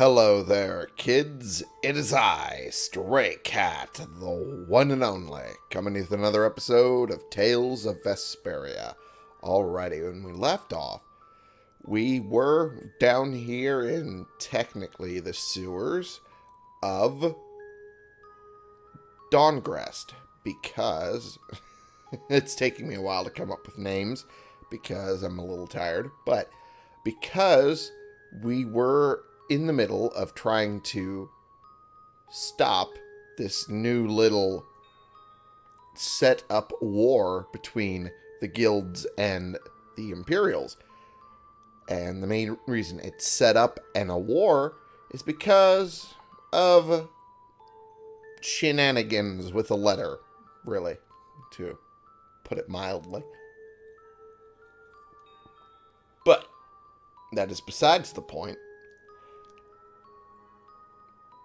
Hello there, kids. It is I, Stray Cat, the one and only, coming with another episode of Tales of Vesperia. Alrighty, when we left off, we were down here in technically the sewers of Dahngrest because it's taking me a while to come up with names because I'm a little tired, but because we were in the middle of trying to stop this new little set up war between the guilds and the Imperials. And the main reason it's set up and a war is because of shenanigans with a letter, really, to put it mildly. But that is besides the point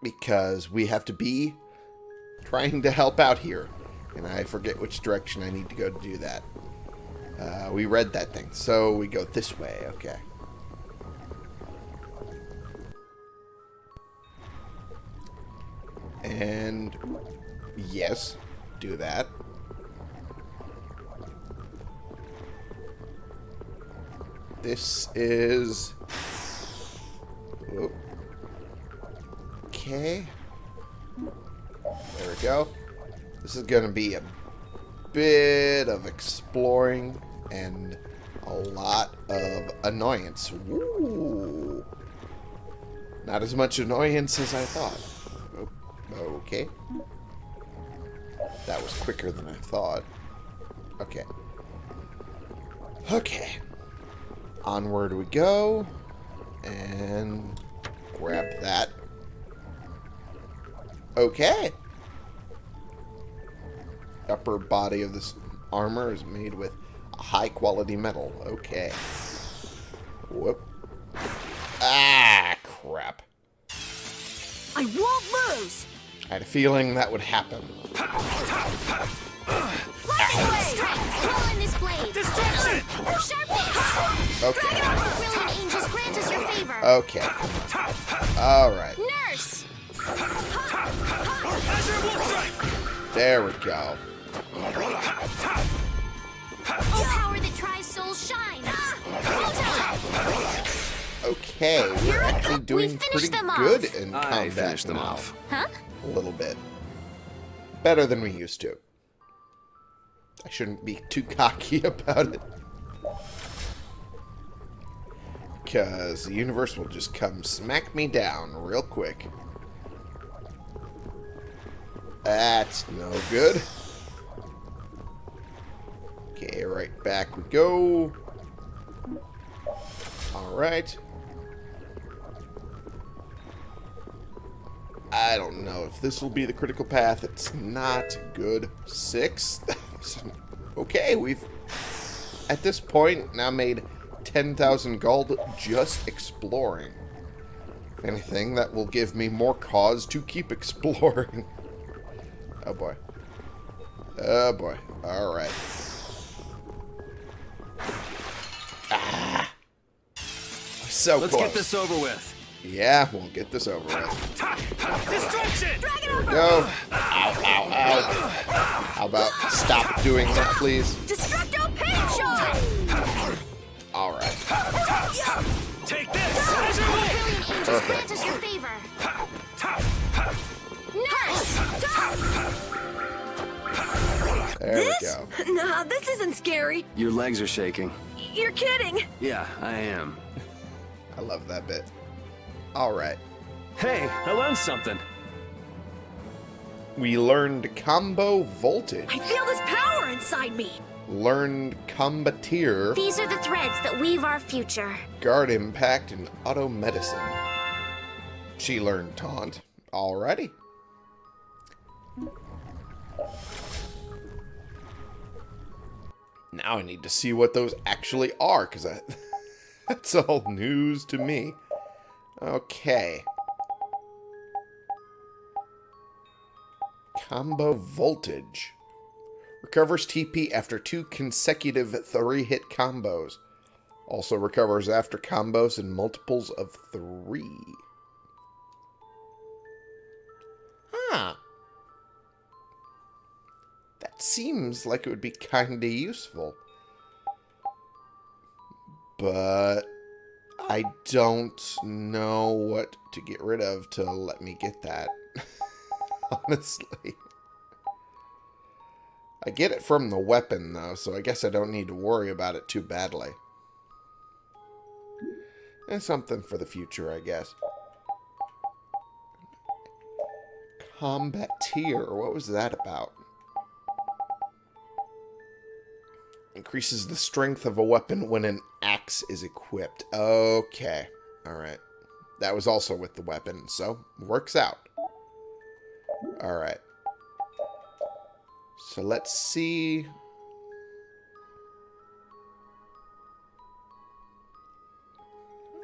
because we have to be trying to help out here. And I forget which direction I need to go to do that. Uh, we read that thing, so we go this way. Okay. And yes, do that. This is... Whoop. Okay. There we go. This is going to be a bit of exploring and a lot of annoyance. Ooh. Not as much annoyance as I thought. Okay. That was quicker than I thought. Okay. Okay. Onward we go. And grab that. Okay. Upper body of this armor is made with high quality metal. Okay. Whoop. Ah, crap. I won't lose! I had a feeling that would happen. Lightning blade! Blow in this blade! Destruction! Sharpness! Okay. Brilliant angels grant us your favor! Okay. Alright. Nurse! Azure Wolf Strike! There we go. Oh, power that tries souls shine! Okay, we're actually doing finished pretty them off. good in I combat finished them now. off. Huh? A little bit. Better than we used to. I shouldn't be too cocky about it. Because the universe will just come smack me down real quick. That's no good. Okay, right back we go. Alright. I don't know if this will be the critical path. It's not good. Six? okay, we've, at this point, now made 10,000 gold just exploring. If anything, that will give me more cause to keep exploring. Oh, boy. Oh, boy. Alright. Ah! So Let's close. get this over with. Yeah, we'll get this over with. Destruction! Go. Ow, ow, ow. How about stop doing that, please? Destructo Pincho! Alright. Take this! Azure Wolf! Brilliant angels Perfect. Grant us your favor! Nurse! There we go. Nah, this isn't scary. Your legs are shaking. You're kidding. Yeah, I am. I love that bit. Alright. Hey, I learned something. We learned combo voltage. I feel this power inside me. Learned combateer, These are the threads that weave our future. guard impact, and auto medicine. She learned taunt. Alrighty. Now I need to see what those actually are, because that's all news to me. Okay. Combo Voltage. Recovers TP after two consecutive three-hit combos. Also recovers after combos in multiples of three. Huh seems like it would be kind of useful. But I don't know what to get rid of to let me get that. Honestly. I get it from the weapon, though, so I guess I don't need to worry about it too badly. And something for the future, I guess. Combateer. What was that about? Increases the strength of a weapon when an axe is equipped. Okay. Alright. That was also with the weapon, so works out. Alright. So let's see.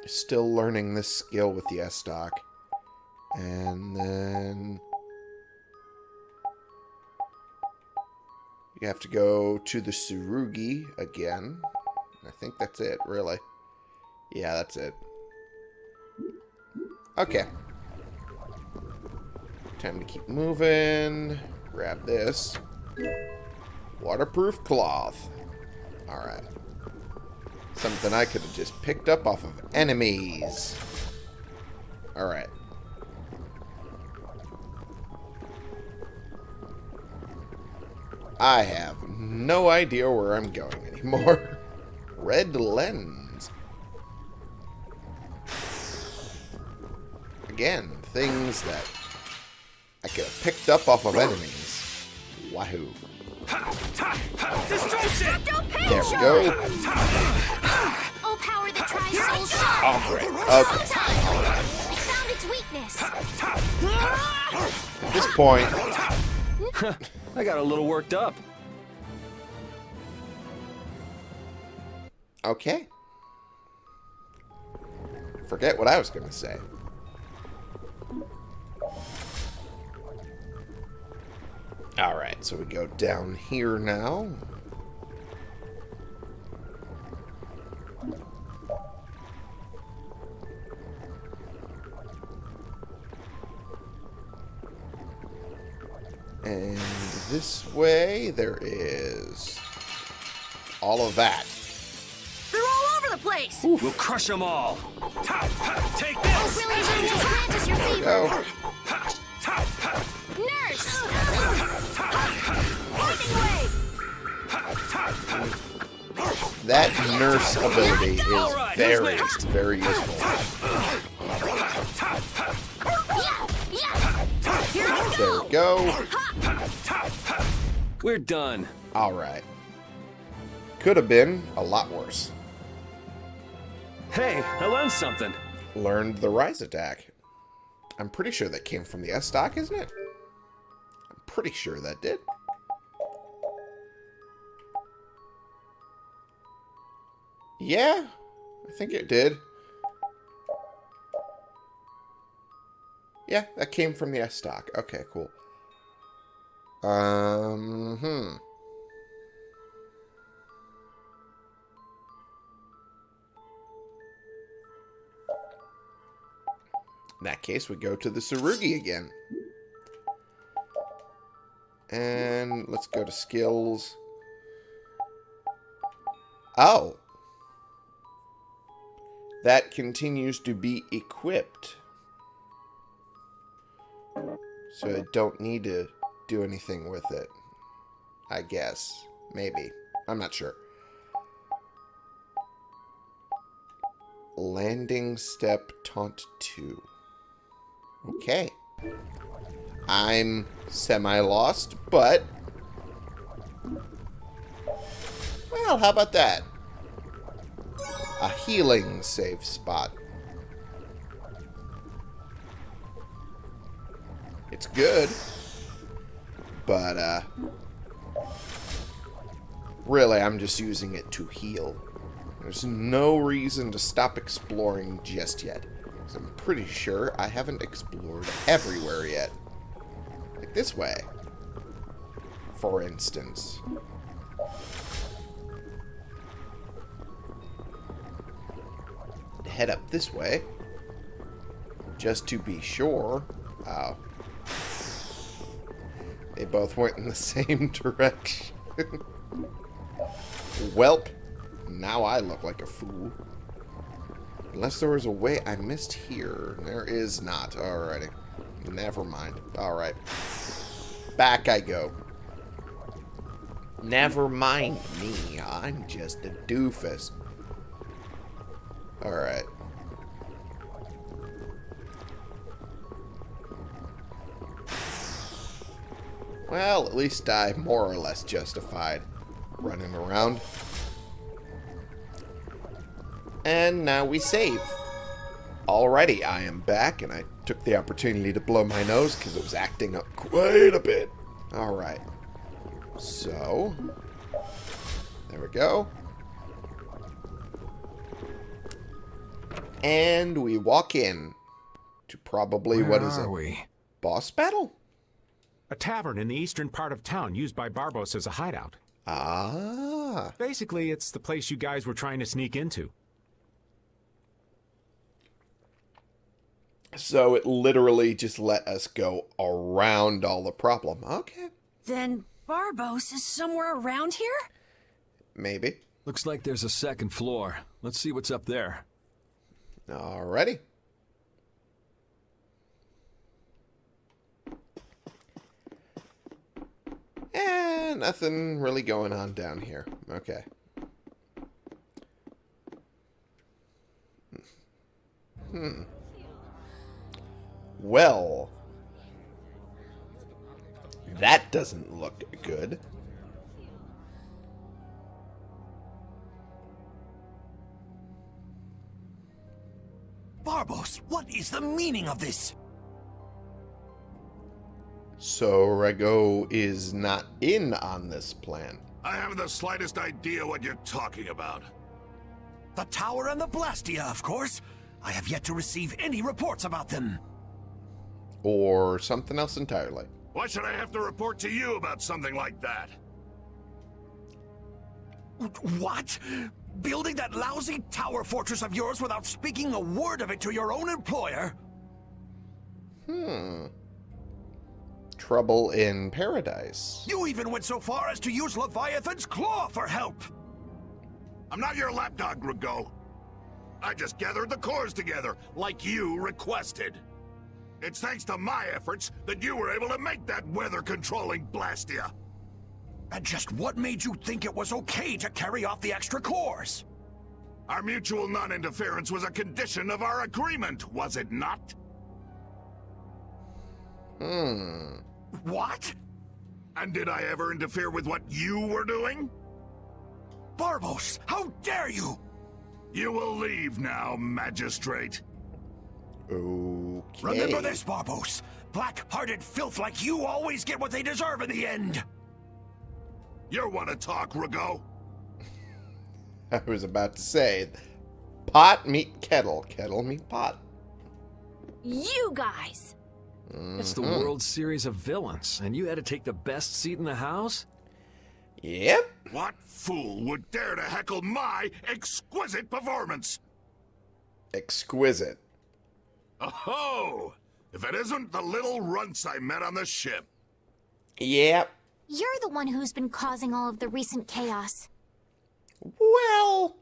Still learning this skill with the S-Stock. And then... You have to go to the Tsurugi again. I think that's it, really. Yeah, that's it. Okay. Time to keep moving. Grab this. Waterproof cloth. Alright. Something I could have just picked up off of enemies. Alright. I have no idea where I'm going anymore. Red lens. Again, things that I could have picked up off of enemies. Wahoo. Destruction! There we go. Oh, power that tries soul. Oh, great. Okay. Time. We found its weakness. At this point, I got a little worked up. okay. Forget what I was going to say. Alright, so we go down here now. And this way, there is all of that. They're all over the place. We'll crush them all. Take Oh, this! Willie Jr. plant us your fever. Go. Nurse. Lightning wave. That nurse ability is Alright, very, very useful. Yeah, yeah. Here we There we go. We're done. Alright. Could have been a lot worse. Hey, I learned something. Learned the rise attack. I'm pretty sure that came from the S stock, isn't it? I'm pretty sure that did. Yeah, I think it did. Yeah, that came from the S stock. Okay, cool. Um, hmm. In that case, we go to the Tsurugi again. And let's go to skills. Oh. That continues to be equipped. So I don't need to do anything with it. I guess. Maybe. I'm not sure. Landing step taunt 2. Okay. I'm semi-lost, but... Well, how about that? A healing safe spot. It's good. But, uh... Really, I'm just using it to heal. There's no reason to stop exploring just yet. 'cause I'm pretty sure I haven't explored everywhere yet. Like this way. For instance. Head up this way. Just to be sure. Oh. They both went in the same direction. Welp. Now I look like a fool. Unless there was a way I missed here. There is not. Alrighty. Never mind. Alright. Back I go. Never mind me. I'm just a doofus. Alright. Well, at least I more or less justified running around. And now we save. Alrighty, I am back, and I took the opportunity to blow my nose because it was acting up quite a bit. Alright. So, there we go. And we walk in to probably, Where what is it? we? Boss battle? A tavern in the eastern part of town used by Barbos as a hideout. Ah. Basically, it's the place you guys were trying to sneak into. So it literally just let us go around all the problem. Okay, Then Barbos is somewhere around here? maybe. Looks like there's a second floor. Let's see what's up there. Alrighty. Eh, nothing really going on down here. Okay. Hmm. Well. That doesn't look good. Barbos, what is the meaning of this? So Ragou is not in on this plan. I haven't the slightest idea what you're talking about. The Tower and the Blastia, of course. I have yet to receive any reports about them. Or something else entirely. Why should I have to report to you about something like that? What? Building that lousy tower fortress of yours without speaking a word of it to your own employer? Hmm. Trouble in paradise. You even went so far as to use Leviathan's claw for help! I'm not your lapdog, Ragou. I just gathered the cores together, like you requested. It's thanks to my efforts that you were able to make that weather-controlling Blastia. And just what made you think it was okay to carry off the extra cores? Our mutual non-interference was a condition of our agreement, was it not? Hmm. What? And did I ever interfere with what you were doing? Barbos, how dare you! You will leave now, Magistrate. Okay. Remember this, Barbos. Black-hearted filth like you always get what they deserve in the end. You want to talk, Ragou? I was about to say, pot meet kettle, kettle meet pot. You guys! It's the Mhm. World Series of Villains, and you had to take the best seat in the house? Yep. What fool would dare to heckle my exquisite performance? Exquisite. Oh, if it isn't the little runts I met on the ship. Yep. You're the one who's been causing all of the recent chaos. Well,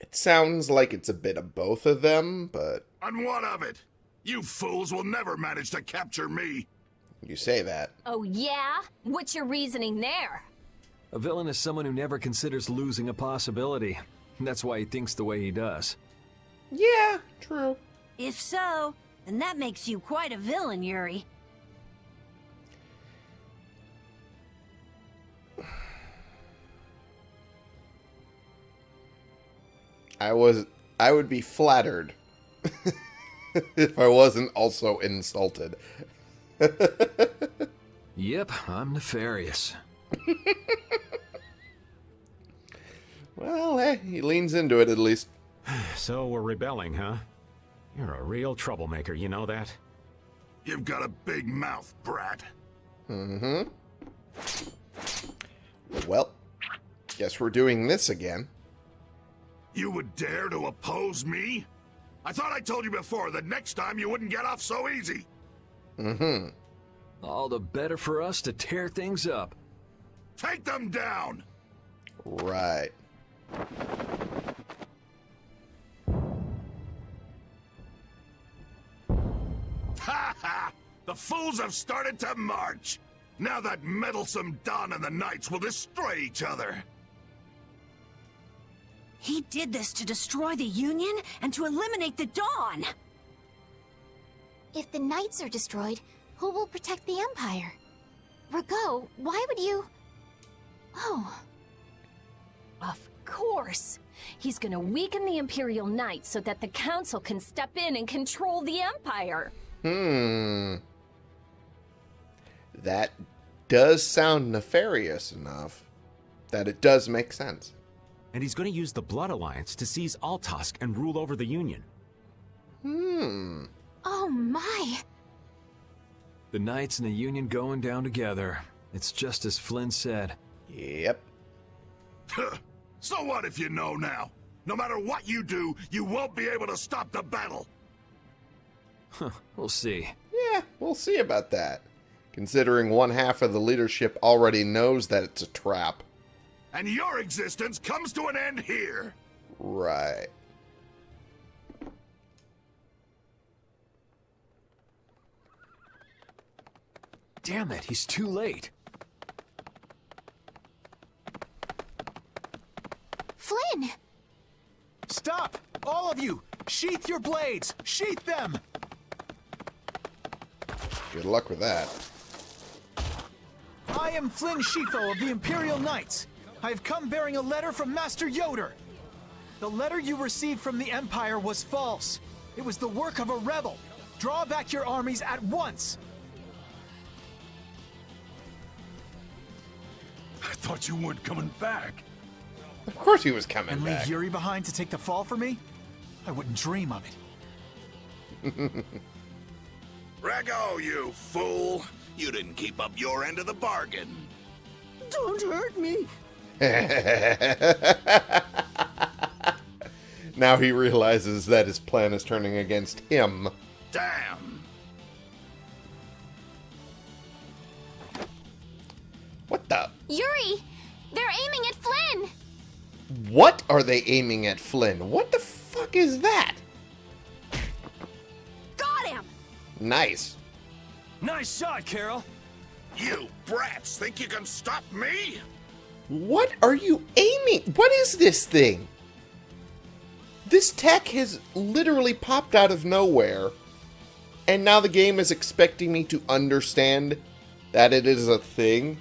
it sounds like it's a bit of both of them, but And what of it? You fools will never manage to capture me. you say that. Oh, yeah? What's your reasoning there? A villain is someone who never considers losing a possibility. That's why he thinks the way he does. Yeah, true. If so, then that makes you quite a villain, Yuri. I was I would be flattered if I wasn't also insulted. Yep, I'm nefarious. Well, hey, he leans into it at least. So we're rebelling, huh? You're a real troublemaker, you know that? You've got a big mouth, brat. Mm-hmm. Well, guess we're doing this again. You would dare to oppose me? I thought I told you before that next time you wouldn't get off so easy. Mm-hmm. All the better for us to tear things up. Take them down! Right. Ha ha! The fools have started to march! Now that meddlesome Don and the Knights will destroy each other! He did this to destroy the Union and to eliminate the Don! If the Knights are destroyed, who will protect the Empire? Ragou, why would you... Oh, Of course. He's gonna weaken the Imperial Knights so that the Council can step in and control the Empire. Hmm. That does sound nefarious enough that it does make sense. And he's going to use the Blood Alliance to seize Altosk and rule over the Union. Hmm. oh my. The Knights and the Union going down together. It's just as Flynn said. Yep. so what if you know now? No matter what you do, you won't be able to stop the battle! Huh, we'll see. Yeah, we'll see about that. Considering one half of the leadership already knows that it's a trap. And your existence comes to an end here! Right. Damn it, he's too late. Flynn! Stop! All of you! Sheath your blades! Sheath them! Good luck with that. I am Flynn Scifo of the Imperial Knights. I have come bearing a letter from Master Yoder. The letter you received from the Empire was false. It was the work of a rebel. Draw back your armies at once. I thought you weren't coming back. Of course he was coming And leave back. Yuri behind to take the fall for me? I wouldn't dream of it. Ragou, you fool! You didn't keep up your end of the bargain. Don't hurt me! now he realizes that his plan is turning against him. Damn! What the? Yuri! They're aiming at Flynn! What are they aiming at Flynn? What the fuck is that? Got him! Nice. Nice shot, Karol. You brats think you can stop me? What are you aiming? What is this thing? This tech has literally popped out of nowhere. And now the game is expecting me to understand that it is a thing.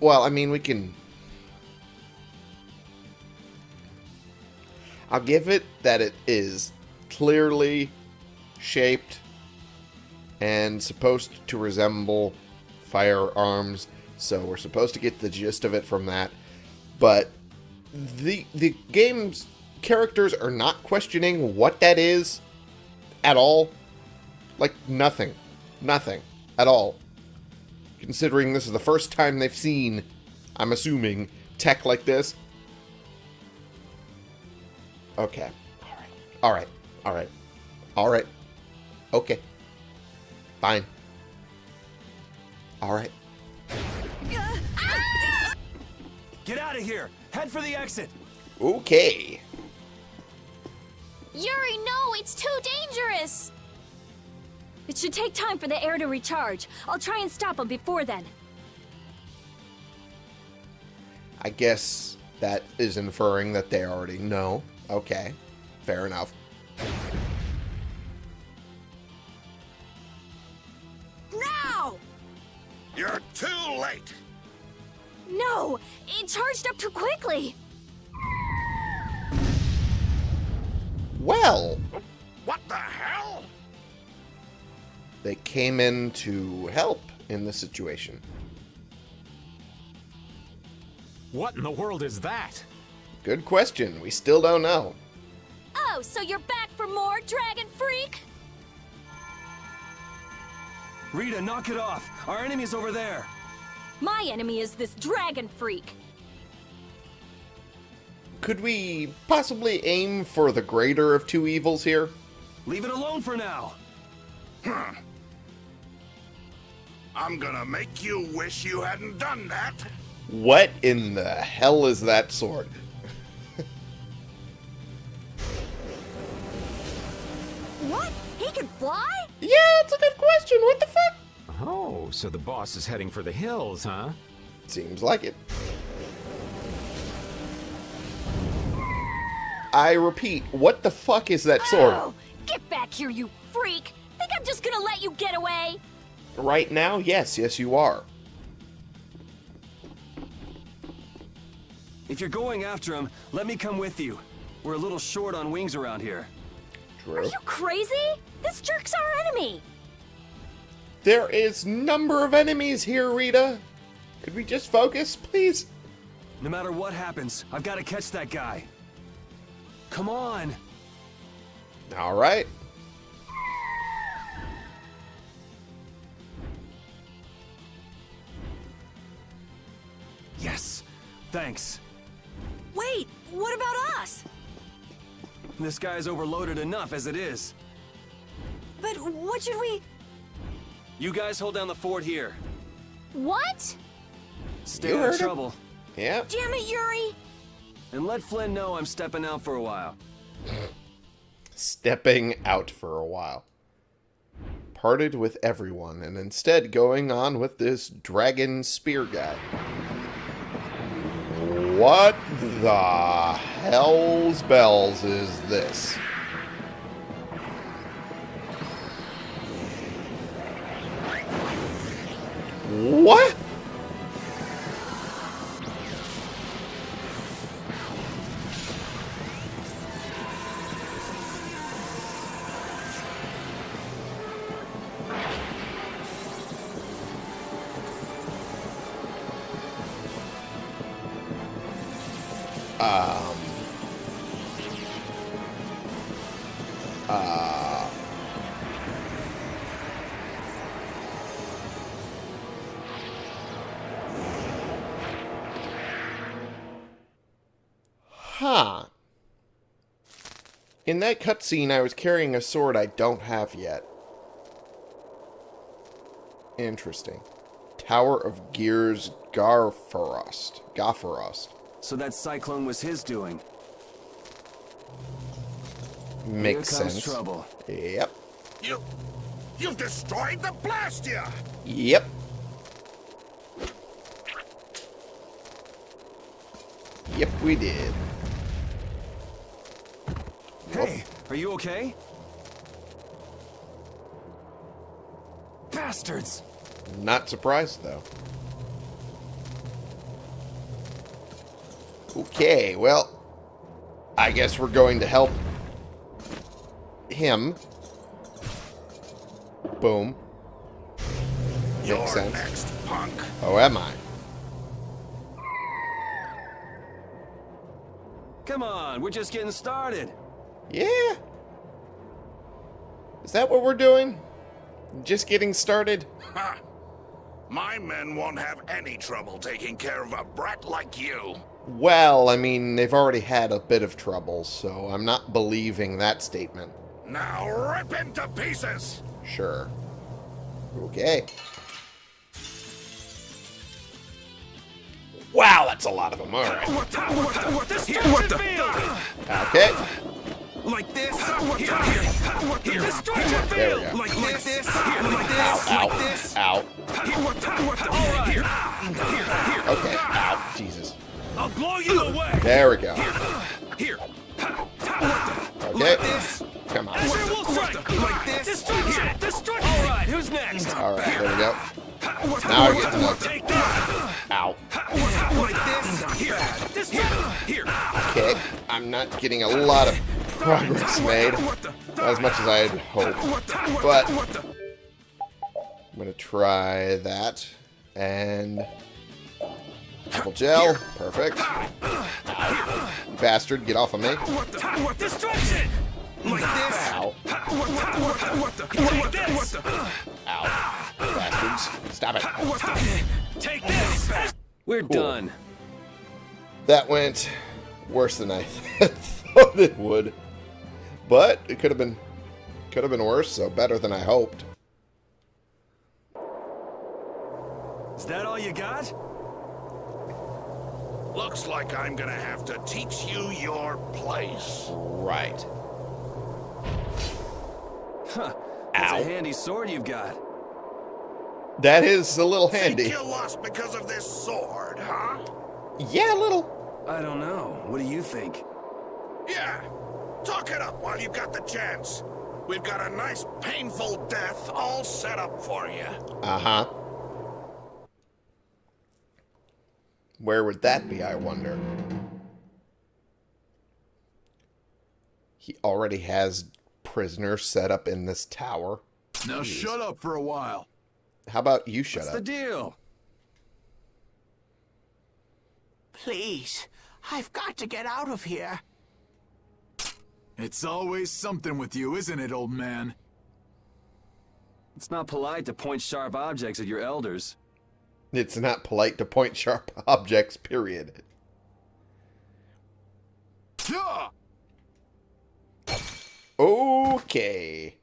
Well, I mean, we can. I'll give it that it is clearly shaped and supposed to resemble firearms, so we're supposed to get the gist of it from that. But the the game's characters are not questioning what that is at all. Like nothing. Nothing at all. Considering this is the first time they've seen, I'm assuming, tech like this. Okay. Alright. Alright. Alright. Alright. Okay. Fine. All right. Get out of here. Head for the exit. Okay. Yuri, no! It's too dangerous! It should take time for the air to recharge. I'll try and stop him before then. I guess that is inferring that they already know. Okay. Fair enough. No! It charged up too quickly! Well, What the hell? they came in to help in this situation. What in the world is that? Good question. We still don't know. Oh, so you're back for more, Dragon Freak? Rita, knock it off. Our enemy's over there. My enemy is this Dragon Freak. Could we possibly aim for the greater of two evils here? Leave it alone for now. Huh. I'm gonna make you wish you hadn't done that. What in the hell is that sword? What? He can fly? Yeah, it's a good question. What the fuck? Oh, so the boss is heading for the hills, huh? Seems like it. I repeat, what the fuck is that sword? Oh, get back here, you freak! Think I'm just gonna let you get away? Right now, yes, yes, you are. If you're going after him, let me come with you. We're a little short on wings around here. True. Are you crazy? This jerk's our enemy! There is number of enemies here, Rita. Could we just focus, please? No matter what happens, I've got to catch that guy. Come on! All right. Yes! Thanks. Wait, what about us? This guy's overloaded enough as it is. But what should we... You guys hold down the fort here. What? Stay You out heard of him. trouble. Yeah. Damn it, Yuri! And let Flynn know I'm stepping out for a while. Stepping out for a while. Parted with everyone and instead going on with this dragon spear guy. What the hell's bells is this? What? Huh. In that cutscene, I was carrying a sword I don't have yet. Interesting. Tower of Gears Garfarost. Gaffarost. So that cyclone was his doing. Makes Here comes sense. trouble. Yep. You... You've destroyed the Blastia! Yep. Yep, we did. Hey, are you okay? Bastards! Not surprised, though. Okay, well, I guess we're going to help him. Boom. You're Makes sense. next, punk. Oh, am I? Come on, we're just getting started. Yeah. Is that what we're doing? Just getting started? Ha! My men won't have any trouble taking care of a brat like you. Well, I mean, they've already had a bit of trouble, so I'm not believing that statement. Now rip him to pieces! Sure. Okay. Wow, that's a lot of them. All right. What the, what the, what the, what the, Okay. Like this, what the, what the, destruction There field, like, like this, like this, like this, ow, what the, what the, all right, here, here, here, ow. Okay. Ow. Jesus. I'll blow you away, There we go. here, ah. Okay. Come on. sure will strike, like this, destruction, destruction, all right, who's next? All right. There we go. Now I get to that, Ow. like this, here, here, Okay. I'm not getting a lot of progress made. Not as much as I had hoped. But I'm gonna try that. And apple gel. Perfect. Bastard, get off of me. like this, Ow. this, Ow. Bastards. Stop it. take this, we're done. That went worse than I thought it would. But it could have been could have been worse, so better than I hoped. Is that all you got? Looks like I'm gonna have to teach you your place. Right. Huh. That's Ow. a handy sword you've got. That is a little handy. You lost because of this sword, huh? Yeah, a little. I don't know. What do you think? Yeah, Talk it up while you've got the chance. We've got a nice painful death all set up for you. Uh-huh. Where would that be, I wonder? He already has prisoners set up in this tower. Now shut up for a while. How about you shut What's up? What's the deal? Please, I've got to get out of here. It's always something with you, isn't it, old man? It's not polite to point sharp objects at your elders. It's not polite to point sharp objects, period. Okay.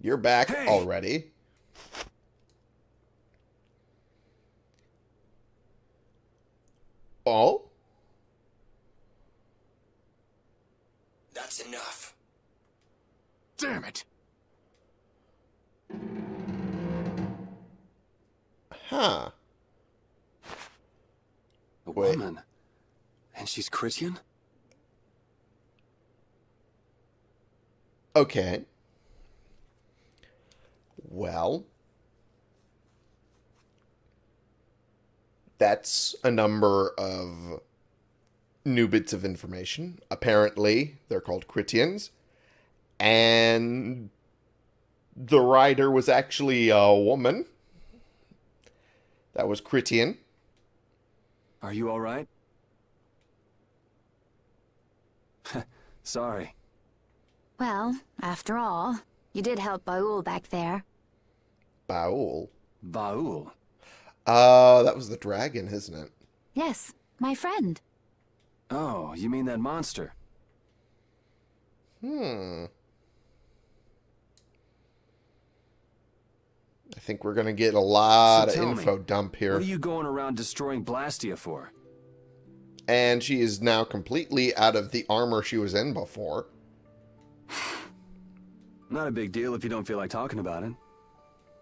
You're back Hey. already. Oh? That's enough. Damn it! Huh. A Wait. woman. And she's Christian? Okay. Well, that's a number of new bits of information. Apparently, they're called Krityans, and the writer was actually a woman. That was Krityan. Are you alright? Sorry. Well, after all, you did help Ba'ul back there. Ba'ul. Ba'ul. Uh, that was the dragon, isn't it? Yes, my friend. Oh, you mean that monster? Hmm. I think we're gonna get a lot So of info me, dump here. What are you going around destroying Blastia for? And she is now completely out of the armor she was in before. Not a big deal if you don't feel like talking about it.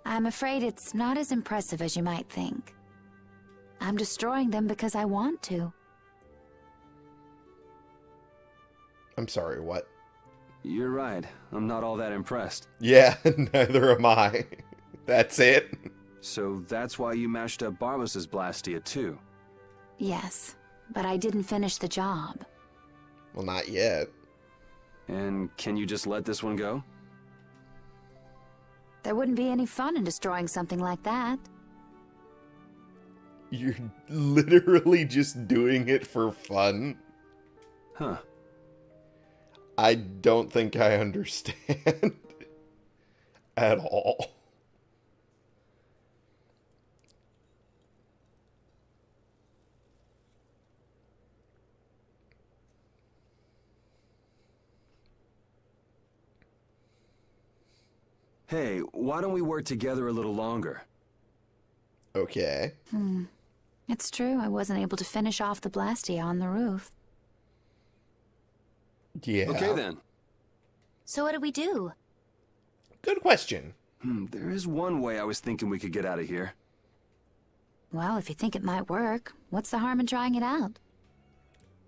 I'm afraid it's not as impressive as you might think. I'm destroying them because I want to. I'm sorry, what? You're right. I'm not all that impressed. Yeah, neither am I. That's it. So that's why you mashed up Barbos's Blastia too. Yes, but I didn't finish the job. Well, not yet. And can you just let this one go? There wouldn't be any fun in destroying something like that. You're literally just doing it for fun. Huh. I don't think I understand at all. Hey, why don't we work together a little longer? Okay. Hmm. It's true, I wasn't able to finish off the Blastia on the roof. Yeah. Okay then. So what do we do? Good question. Hmm, there is one way I was thinking we could get out of here. Well, if you think it might work, what's the harm in trying it out?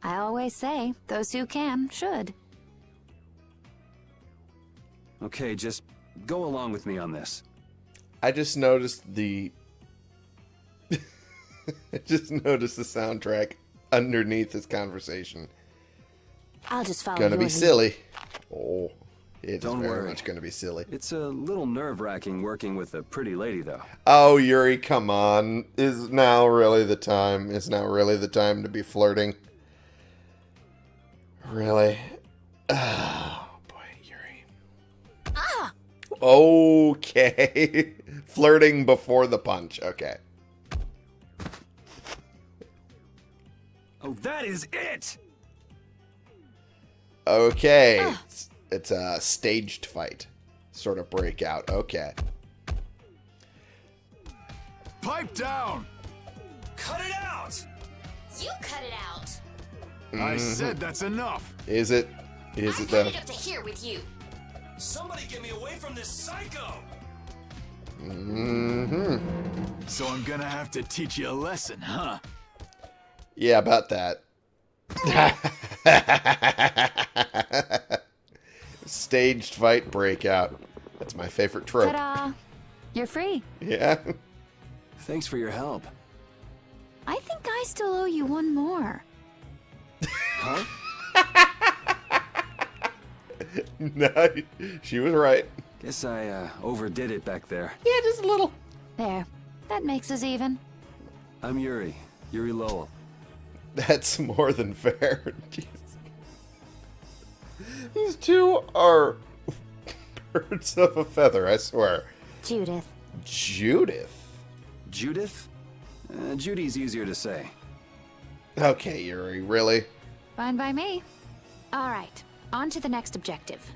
I always say, those who can, should. Okay, just go along with me on this. I just noticed the. I just noticed the soundtrack underneath this conversation. I'll just follow Gonna be lead. silly. Oh, it's Don't very worry. much gonna be silly. It's a little nerve-wracking working with a pretty lady, though. Oh, Yuri, come on. Is now really the time? Is now really the time to be flirting? Really? Oh, boy, Yuri. Ah! Okay. Flirting before the punch. Okay. Oh, that is it! Okay. Ah. It's, it's a staged fight. Sort of breakout. Okay. pipe down! Cut it out! You cut it out. I Mhm. said that's enough. Is it? Is it I've though? had up to here with you. Somebody get me away from this psycho! Mm-hmm. So I'm gonna have to teach you a lesson, huh? Yeah, about that. Staged fight breakout. That's my favorite trope. Ta-da! You're free. Yeah. Thanks for your help. I think I still owe you one more. Huh? no, she was right. Guess I uh, overdid it back there. Yeah, just a little. There. That makes us even. I'm Yuri. Yuri Lowell. That's more than fair. Jeez. These two are birds of a feather, I swear. Judith. Judith. Judith? Uh, Judy's easier to say. Okay, Yuri, really? Fine by me. All right. On to the next objective.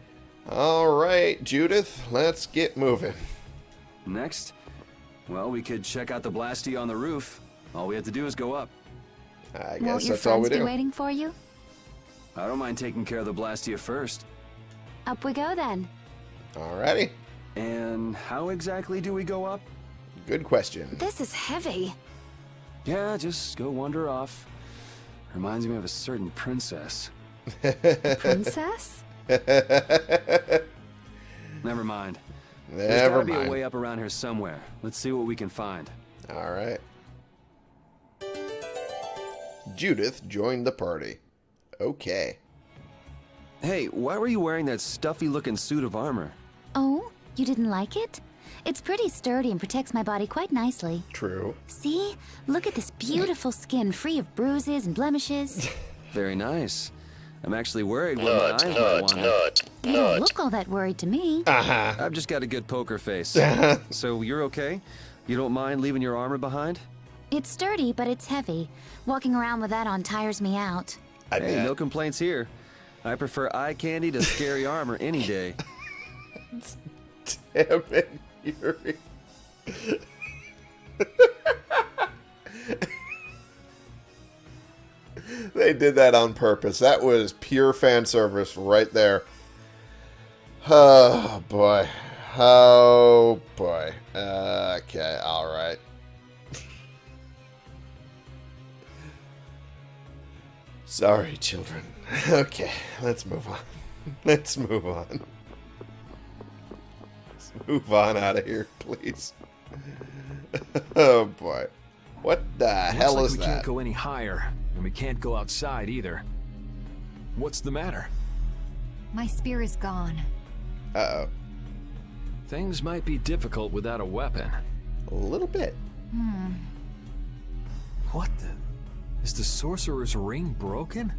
All right, Judith, let's get moving. Next? Well, we could check out the Blastia on the roof. All we have to do is go up. I Won't your that's all we friends be do. waiting for you? I don't mind taking care of the Blastia first. Up we go then. Alrighty. And how exactly do we go up? Good question. This is heavy. Yeah, just go wander off. Reminds me of a certain princess. Princess? Never mind. There's Never gotta be a way up around here somewhere. Let's see what we can find. All right. Judith joined the party. Okay. Hey, why were you wearing that stuffy-looking suit of armor? Oh, you didn't like it? It's pretty sturdy and protects my body quite nicely. True. See? Look at this beautiful skin free of bruises and blemishes. Very nice. I'm actually worried what Nut, my eyes nut, might want. nut, You don't look all that worried to me. Uh-huh. I've just got a good poker face. so you're okay? You don't mind leaving your armor behind? It's sturdy, but it's heavy. Walking around with that on tires me out. i hey, no complaints here. I prefer eye candy to scary armor any day. Damn it, Yuri. they did that on purpose. That was pure fan service right there. Oh boy. Oh boy. Uh, okay, alright. Sorry, children. Okay, let's move on. Let's move on. Let's move on out of here, please. oh boy. What the hell Looks is like we that? can't go any higher, and we can't go outside either. What's the matter? My spear is gone. Uh-oh. Things might be difficult without a weapon. A little bit. Hmm. What the? Is the sorcerer's ring broken?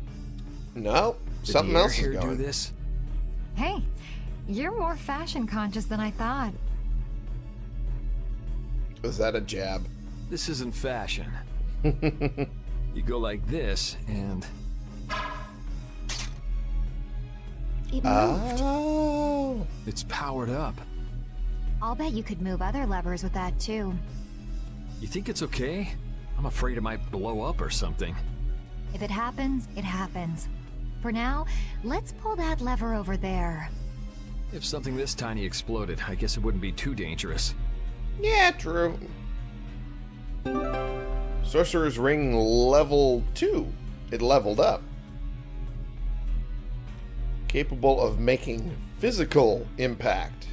No, Did something else is here do this? Hey, you're more fashion conscious than I thought. Was that a jab? This isn't fashion. you go like this, and It ah. moved. Oh. it's powered up. I'll bet you could move other levers with that too. You think it's okay? I'm afraid it might blow up or something. If it happens, it happens. For now, let's pull that lever over there. If something this tiny exploded, I guess it wouldn't be too dangerous. Yeah, true. Sorcerer's Ring level 2. It leveled up. Capable of making physical impact.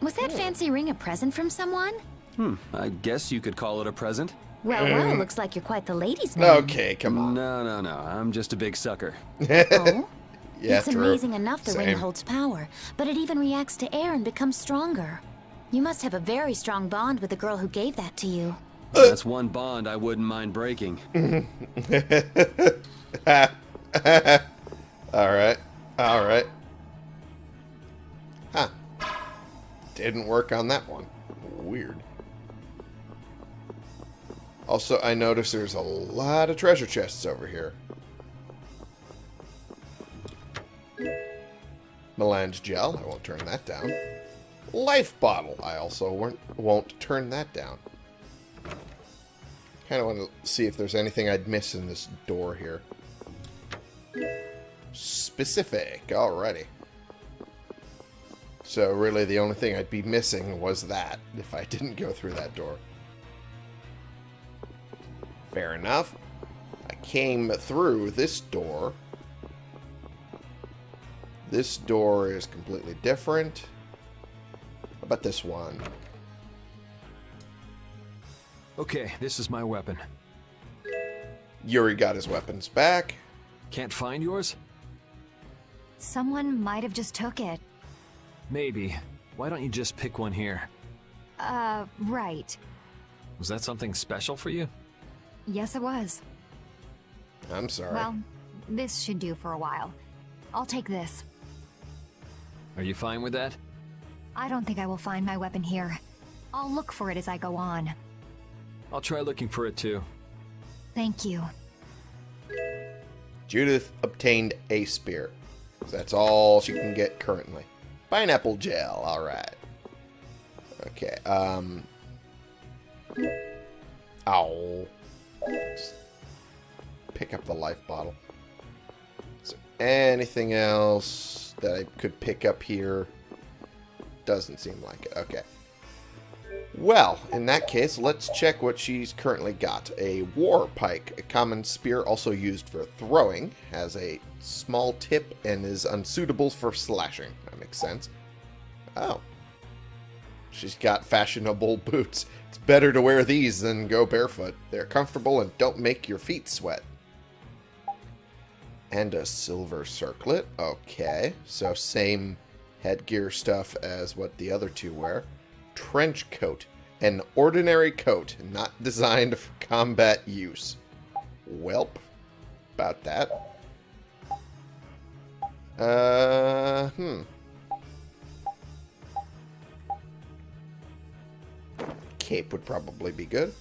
Was that hmm. fancy ring a present from someone? Hmm, I guess you could call it a present. Well, Mm. well, looks like you're quite the ladies' man. Okay, come on. No, no, no. I'm just a big sucker. Oh? Yeah, it's true. amazing enough the ring holds power, but it even reacts to air and becomes stronger. You must have a very strong bond with the girl who gave that to you. That's one bond I wouldn't mind breaking. Alright. Alright. Huh. Didn't work on that one. Weird. Also, I notice there's a lot of treasure chests over here. Melange gel. I won't turn that down. life bottle. I also won't, won't turn that down. Kind of want to see if there's anything I'd miss in this door here. Specific. Alrighty. So really the only thing I'd be missing was that if I didn't go through that door. Fair enough. I came through this door. This door is completely different. How about this one? Okay, this is my weapon. Yuri got his weapons back. Can't find yours? Someone might have just took it. Maybe. Why don't you just pick one here? Uh, right. Was that something special for you? Yes, it was. I'm sorry. Well, this should do for a while. I'll take this. Are you fine with that? I don't think I will find my weapon here. I'll look for it as I go on. I'll try looking for it too. Thank you. Judith obtained a spear. That's all she can get currently. Pineapple gel, alright. Okay, um... Ow. Just pick up the life bottle. Is there anything else that I could pick up here? Doesn't seem like it. Okay. Well, in that case, let's check what she's currently got. A war pike, a common spear also used for throwing, has a small tip and is unsuitable for slashing. That makes sense. Oh. She's got fashionable boots. It's better to wear these than go barefoot. They're comfortable and don't make your feet sweat. And a silver circlet. Okay, so same headgear stuff as what the other two wear trench coat. An ordinary coat, not designed for combat use. Welp. About that. Uh, hmm. Cape would probably be good.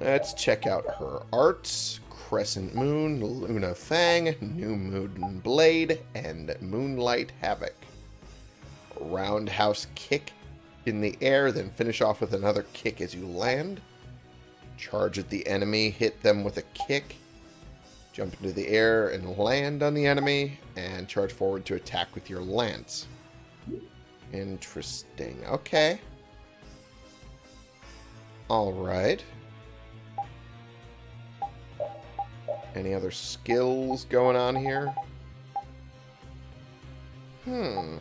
Let's check out her arts. Crescent Moon, Luna Fang, New Moon Blade, and Moonlight Havoc. Roundhouse Kick in the air, then finish off with another kick as you land. Charge at the enemy, hit them with a kick. Jump into the air and land on the enemy, and charge forward to attack with your lance. Interesting. Okay. Alright. Any other skills going on here? Hmm.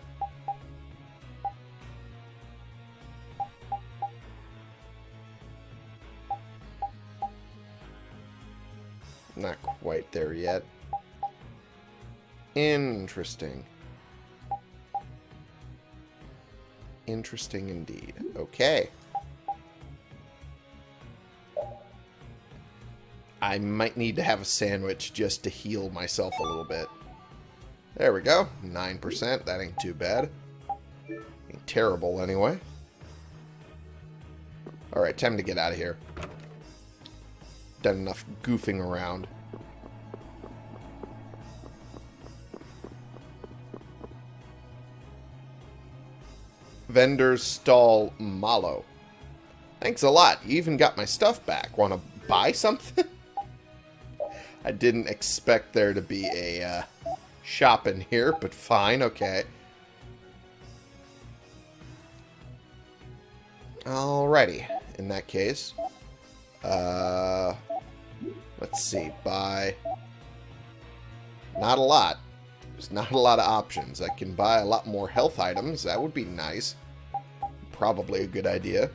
Not quite there yet. Interesting. Interesting indeed. Okay. I might need to have a sandwich just to heal myself a little bit. There we go. 9%. That ain't too bad. Ain't terrible, anyway. Alright, time to get out of here. Done enough goofing around. Vendor's Stall Malo. Thanks a lot. You even got my stuff back. Want to buy something? I didn't expect there to be a uh, shop in here, but fine, okay. Alrighty, in that case. Uh, let's see, buy... Not a lot. There's not a lot of options. I can buy a lot more health items. That would be nice. Probably a good idea.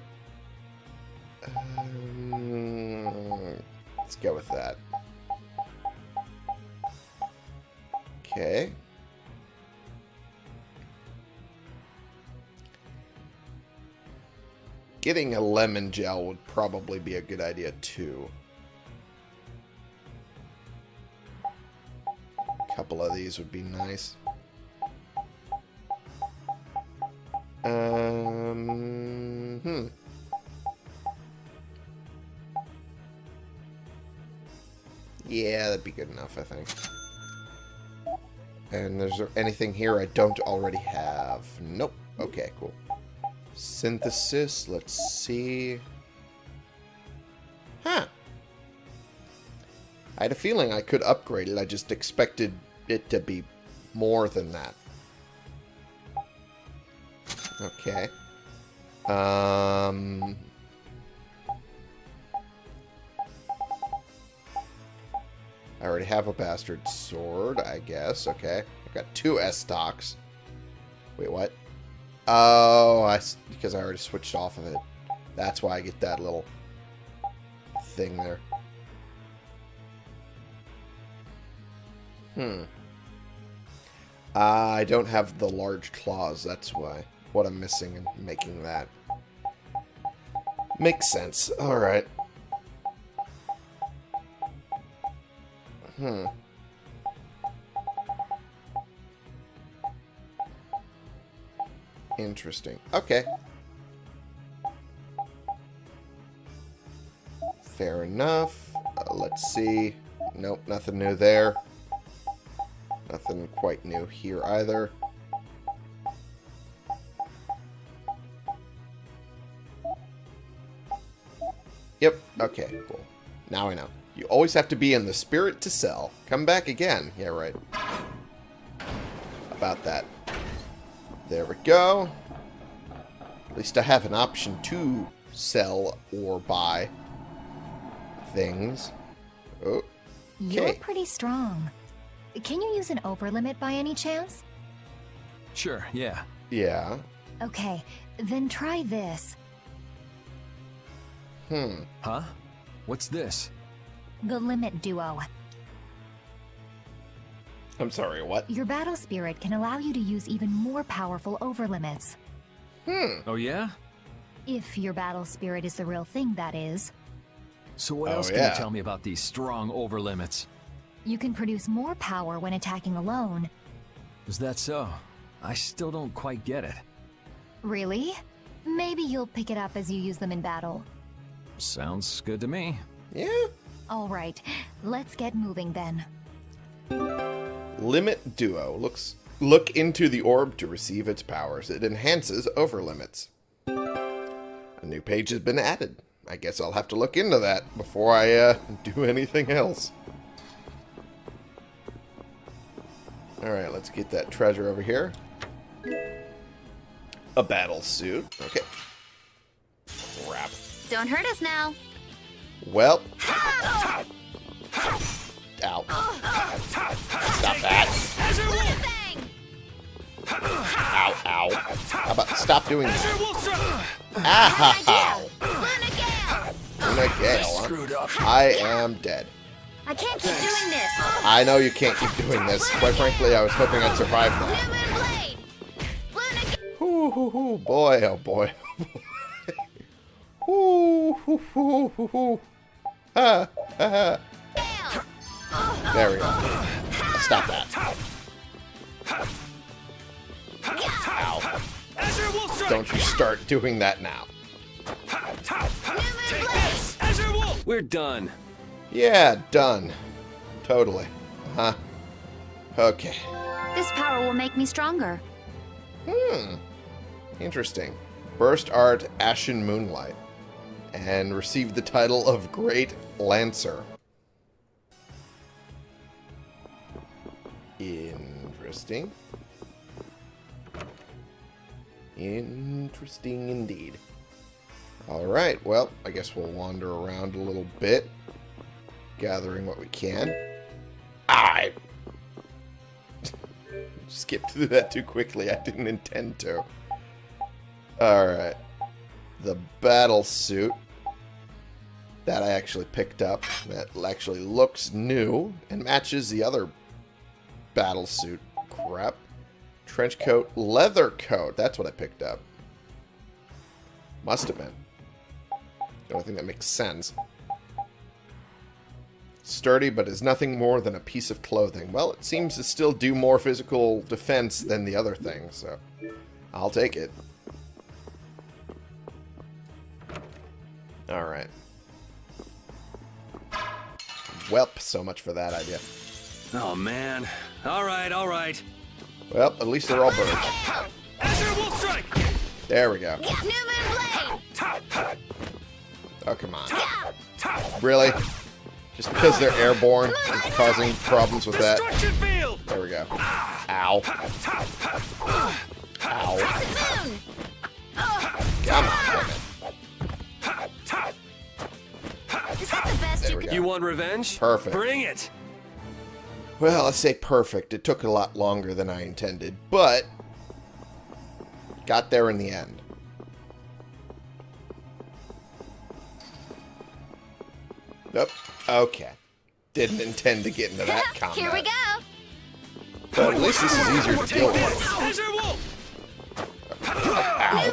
Um, let's go with that. Okay. Getting a lemon gel would probably be a good idea too. A couple of these would be nice. Um, hmm. Yeah, that'd be good enough, I think. And is there anything here I don't already have? Nope. Okay, cool. Synthesis, let's see. Huh. I had a feeling I could upgrade it. I just expected it to be more than that. Okay. Um... already have a bastard sword, I guess. Okay. I've got two S stocks. Wait, what? Oh, I, because I already switched off of it. That's why I get that little thing there. Hmm. I don't have the large claws, that's why. What I'm missing in making that. Makes sense. Alright. Hmm. Interesting. Okay. Fair enough. Uh, let's see. Nope, nothing new there. Nothing quite new here either. Yep, okay, cool. Now I know. You always have to be in the spirit to sell. Come back again. Yeah, right. About that. There we go. At least I have an option to sell or buy things. Oh, You're pretty strong. Can you use an overlimit by any chance? Sure, yeah. Yeah. Okay, then try this. Hmm. Huh? What's this? The Limit Duo. I'm sorry, what? Your battle spirit can allow you to use even more powerful overlimits. Hmm. Oh, yeah? If your battle spirit is the real thing, that is. So what Oh, else can yeah. you tell me about these strong overlimits? You can produce more power when attacking alone. Is that so? I still don't quite get it. Really? Maybe you'll pick it up as you use them in battle. Sounds good to me. Yeah. Alright, let's get moving then. Limit Duo. Looks look into the orb to receive its powers. It enhances over limits. A new page has been added. I guess I'll have to look into that before I uh, do anything else. Alright, let's get that treasure over here. A battle suit. Okay. Crap. Don't hurt us now. Well. Ow. Stop that. Ow, ow. How about stop doing that? Ow! Luna Gale, huh? I am dead. I can't keep doing this. I know you can't keep doing this. Quite frankly, I was hoping I'd survive that. Hoo, hoo, hoo. Boy, oh boy. Hoo, hoo, hoo, hoo, hoo. There we go. Stop that. Ow. Don't you start doing that now. We're done. Yeah, done. Totally. Huh. Okay. This power will make me stronger. Hmm. Interesting. Burst Art Ashen Moonlight. And received the title of Great Lancer. Interesting. Interesting indeed. Alright, well, I guess we'll wander around a little bit. Gathering what we can. I skipped through that too quickly. I didn't intend to. Alright. The battle suit that I actually picked up that actually looks new and matches the other battle suit crap. Trench coat, leather coat. That's what I picked up. Must have been. The only thing that makes sense. Sturdy, but is nothing more than a piece of clothing. Well, it seems to still do more physical defense than the other thing, so I'll take it. Alright. Welp, so much for that idea. Oh, man. All right, all right. Well, at least they're all birds. Azure Wolf Strike! There we go. New Moon Blade! Oh, come on. Really? Just because they're airborne and causing problems with that? There we go. Ah. Ow. Ow. Come on. Go. You want revenge? Perfect. Bring it! Well, let's say perfect. It took a lot longer than I intended, but got there in the end. Nope. Okay. Didn't intend to get into that combat. Here we go! But at least this is easier to deal with. Azure Ow.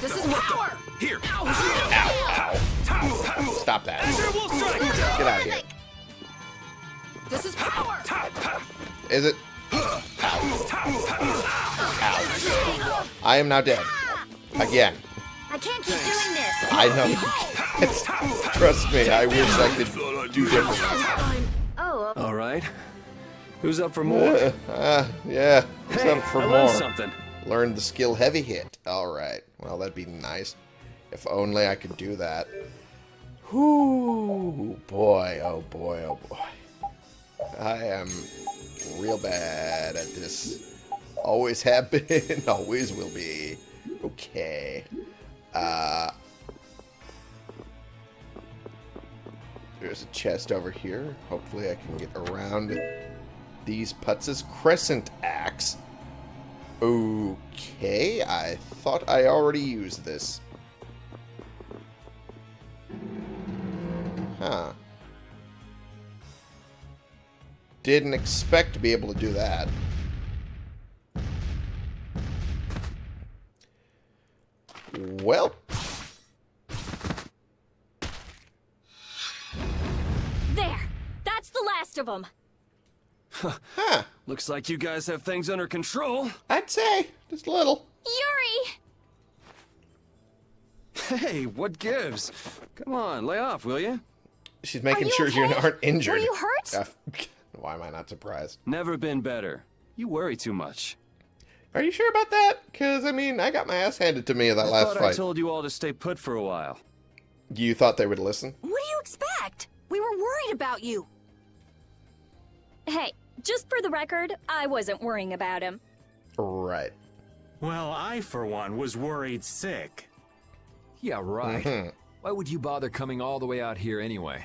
This is power! Here! Ow. Stop that. Azure Wolf strike! Get out of here. This is power! Is it? Ow. Ow. I am now dead. Again. I can't keep doing this! I know you can't. Trust me, I wish I could do differently. Oh, All right. Who's up for more? Uh, uh, yeah. What's Hey, up for I more? learned something. Learned the skill heavy hit. Alright. Well, that'd be nice. If only I could do that. Whoo, boy, oh boy, oh boy. I am real bad at this. Always have been, always will be. Okay. Uh, there's a chest over here. Hopefully I can get around these putzes. Crescent axe. Okay, I thought I already used this. Didn't expect to be able to do that. Well, There! That's the last of them! huh. Looks like you guys have things under control. I'd say just a little. Yuri! Hey, what gives? Come on, lay off, will you? She's making you sure you aren't injured. Were you hurt? Why am I not surprised? Never been better. You worry too much. Are you sure about that? Because, I mean, I got my ass handed to me in that I last thought I told you all to stay put for a while. You thought they would listen? What do you expect? We were worried about you. Hey, just for the record, I wasn't worrying about him. Right. Well, I, for one, was worried sick. Yeah, right. Mhm. Why would you bother coming all the way out here anyway?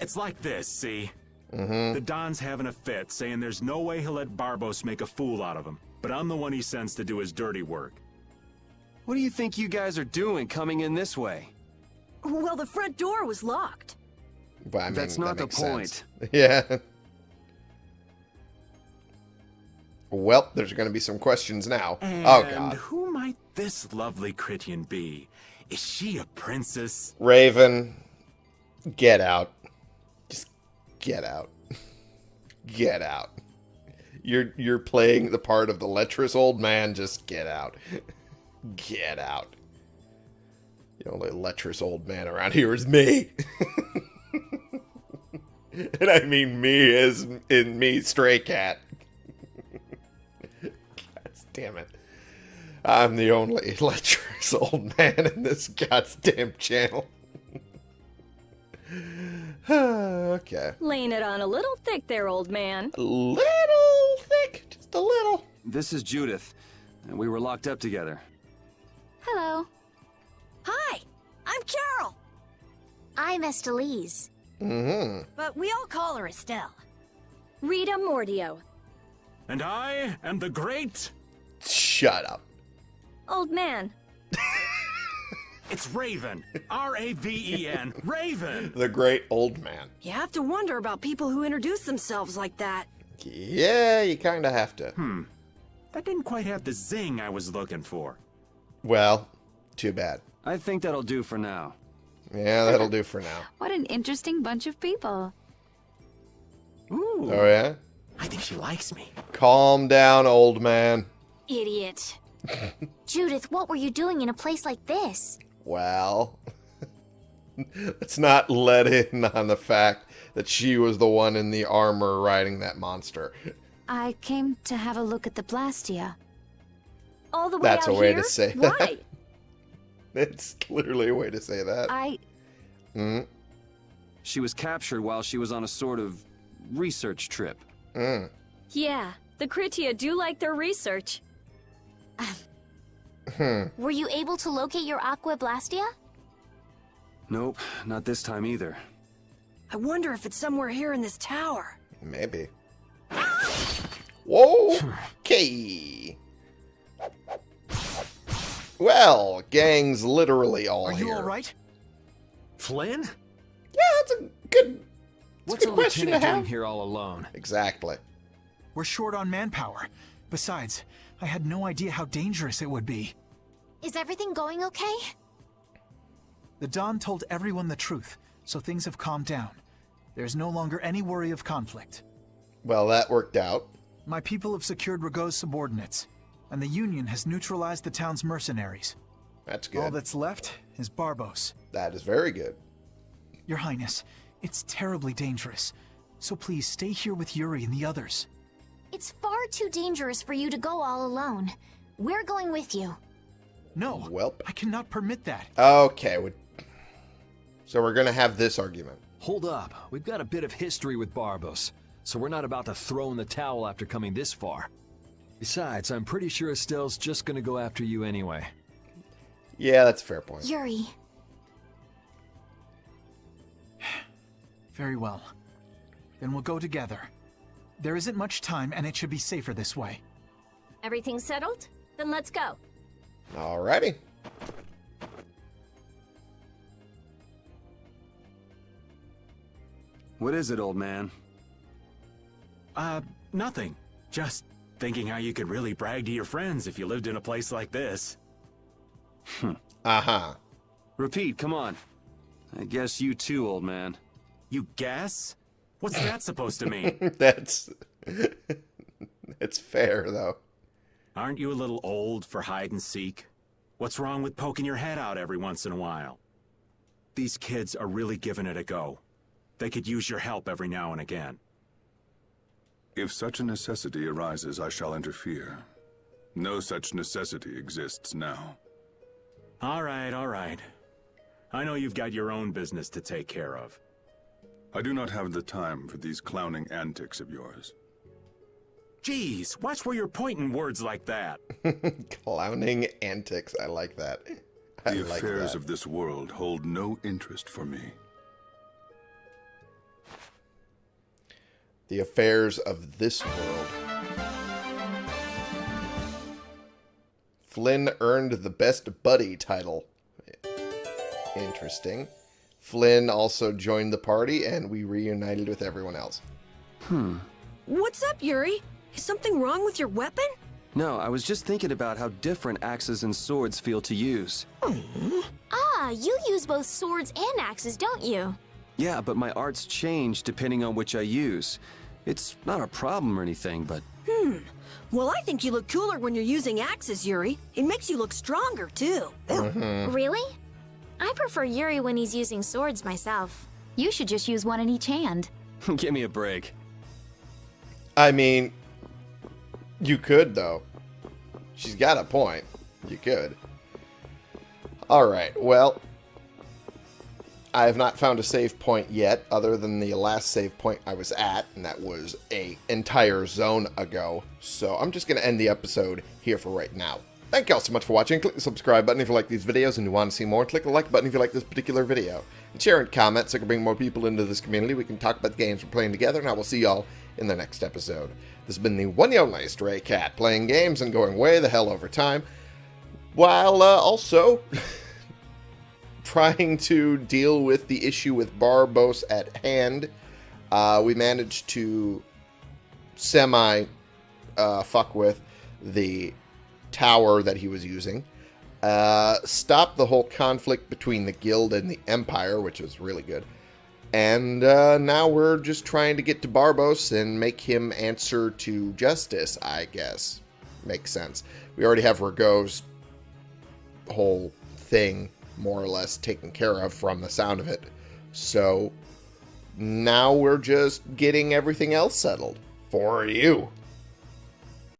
It's like this, see? Mm-hmm. The Don's having a fit, saying there's no way he'll let Barbos make a fool out of him. But I'm the one he sends to do his dirty work. What do you think you guys are doing coming in this way? Well, the front door was locked. But, I mean, That's that not the makes sense. point. Yeah. Well, there's going to be some questions now. And oh, God. who might this lovely Krityan be? Is she a princess? Raven, get out. Get out. Get out. You're you're playing the part of the lecherous old man. Just get out. Get out. The only lecherous old man around here is me. and I mean me as in me, stray cat. God damn it. I'm the only lecherous old man in this goddamn channel. okay. Laying it on a little thick there, old man. A little thick, just a little. This is Judith, and we were locked up together. Hello. Hi, I'm Karol. I'm Estellise. Mm-hmm. But we all call her Estelle. Rita Mordio. And I am the great... Shut up. Old man. It's Raven. R-A-V-E-N. Raven. The great old man. You have to wonder about people who introduce themselves like that. Yeah, you kind of have to. Hmm. That didn't quite have the zing I was looking for. Well, too bad. I think that'll do for now. Yeah, that'll do for now. What an interesting bunch of people. Ooh. Oh, yeah? I think she likes me. Calm down, old man. Idiot. Judith, what were you doing in a place like this? Well, let's not let in on the fact that she was the one in the armor riding that monster. I came to have a look at the Blastia. All the way That's out a way here? to say Why? that. It's literally a way to say that. I... Mm. She was captured while she was on a sort of research trip. Mm. Yeah, the Krityan do like their research. Hmm. Were you able to locate your Aque Blastia? Nope, not this time either. I wonder if it's somewhere here in this tower. Maybe. Whoa! Okay. Well, gang's literally all Are here. you all right? Flynn? Yeah, that's a good. What's a a question lieutenant to doing have. here all alone? Exactly. We're short on manpower. Besides, I had no idea how dangerous it would be. Is everything going okay? The Don told everyone the truth, so things have calmed down. There's no longer any worry of conflict. Well, that worked out. My people have secured Ragou's subordinates, and the Union has neutralized the town's mercenaries. That's good. All that's left is Barbos. That is very good. Your Highness, it's terribly dangerous. So please stay here with Yuri and the others. It's far too dangerous for you to go all alone. We're going with you. No, Welp. I cannot permit that. Okay. we- So we're gonna have this argument. Hold up. We've got a bit of history with Barbos, so we're not about to throw in the towel after coming this far. Besides, I'm pretty sure Estelle's just gonna go after you anyway. Yeah, that's a fair point. Yuri, Very well. Then we'll go together. There isn't much time, and it should be safer this way. Everything settled? Then let's go. Alrighty. What is it, old man? Uh, nothing. Just thinking how you could really brag to your friends if you lived in a place like this. Uh huh. Repeat, come on. I guess you too, old man. You guess? What's that supposed to mean? that's it's fair though. Aren't you a little old for hide and seek? What's wrong with poking your head out every once in a while? These kids are really giving it a go. They could use your help every now and again. If such a necessity arises, I shall interfere. No such necessity exists now. All right, all right. I know you've got your own business to take care of. I do not have the time for these clowning antics of yours. Geez, watch where you're pointing words like that. Clowning antics. I like that. I The like affairs that. of this world hold no interest for me. The affairs of this world. Flynn earned the Best Buddy title. Interesting. Flynn also joined the party, and we reunited with everyone else. Hmm. What's up, Yuri? Is something wrong with your weapon? No, I was just thinking about how different axes and swords feel to use. ah, you use both swords and axes, don't you? Yeah, but my arts change depending on which I use. It's not a problem or anything, but Hmm. Well, I think you look cooler when you're using axes, Yuri. It makes you look stronger, too. Really? I prefer Yuri when he's using swords myself. You should just use one in each hand. give me a break. I mean, you could, though. She's got a point. You could. Alright, well, I have not found a save point yet, other than the last save point I was at, and that was a entire zone ago. So I'm just going to end the episode here for right now. Thank you all so much for watching. Click the subscribe button if you like these videos and you want to see more. Click the like button if you like this particular video. And share and comment so I can bring more people into this community. We can talk about the games we're playing together, and I will see y'all in the next episode. This has been the one and only Stray Cat, playing games and going way the hell over time, while uh, also trying to deal with the issue with Barbos at hand. Uh, we managed to semi uh, fuck with the tower that he was using. Uh, stop the whole conflict between the guild and the empire, which was really good. And uh, now we're just trying to get to Barbos and make him answer to justice, I guess. Makes sense. We already have Ragou's whole thing more or less taken care of from the sound of it. So now we're just getting everything else settled for you.